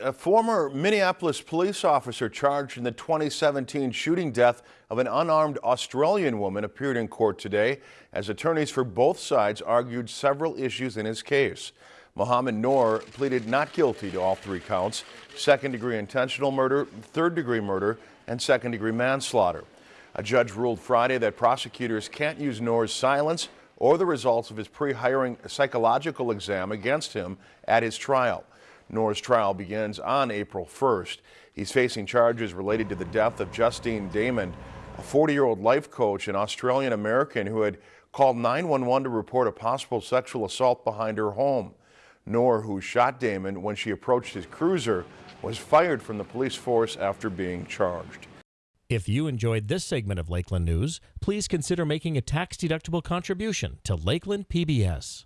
A former Minneapolis police officer charged in the 2017 shooting death of an unarmed Australian woman appeared in court today as attorneys for both sides argued several issues in his case. Mohamed Noor pleaded not guilty to all three counts, second-degree intentional murder, third-degree murder, and second-degree manslaughter. A judge ruled Friday that prosecutors can't use Noor's silence or the results of his pre-hiring psychological exam against him at his trial. Noor's trial begins on April 1st. He's facing charges related to the death of Justine Damond, a 40-year-old life coach and Australian-American who had called 911 to report a possible sexual assault behind her home. Noor, who shot Damond when she approached his cruiser, was fired from the police force after being charged. If you enjoyed this segment of Lakeland News, please consider making a tax-deductible contribution to Lakeland PBS.